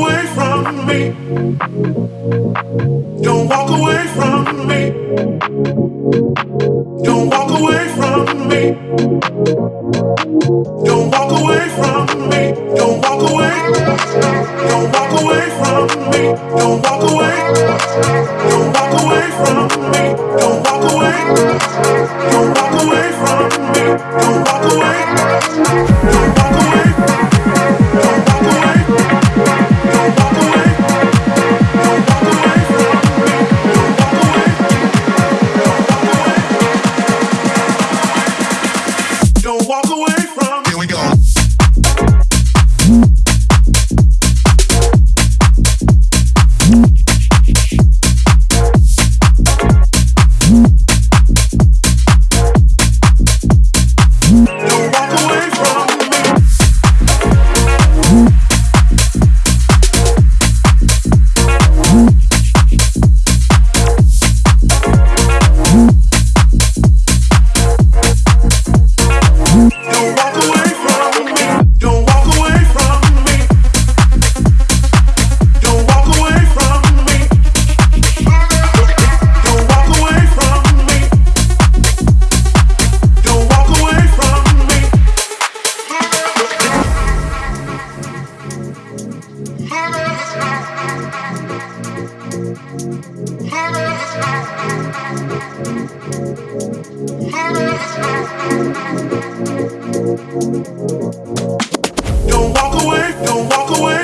away from me. Don't walk away from me. Don't walk away from me. Don't walk away from me. Don't walk away. Don't walk away from me. Don't walk away. Don't walk away from me. Don't walk away. Don't walk away from me. Don't Don't walk away, don't walk away.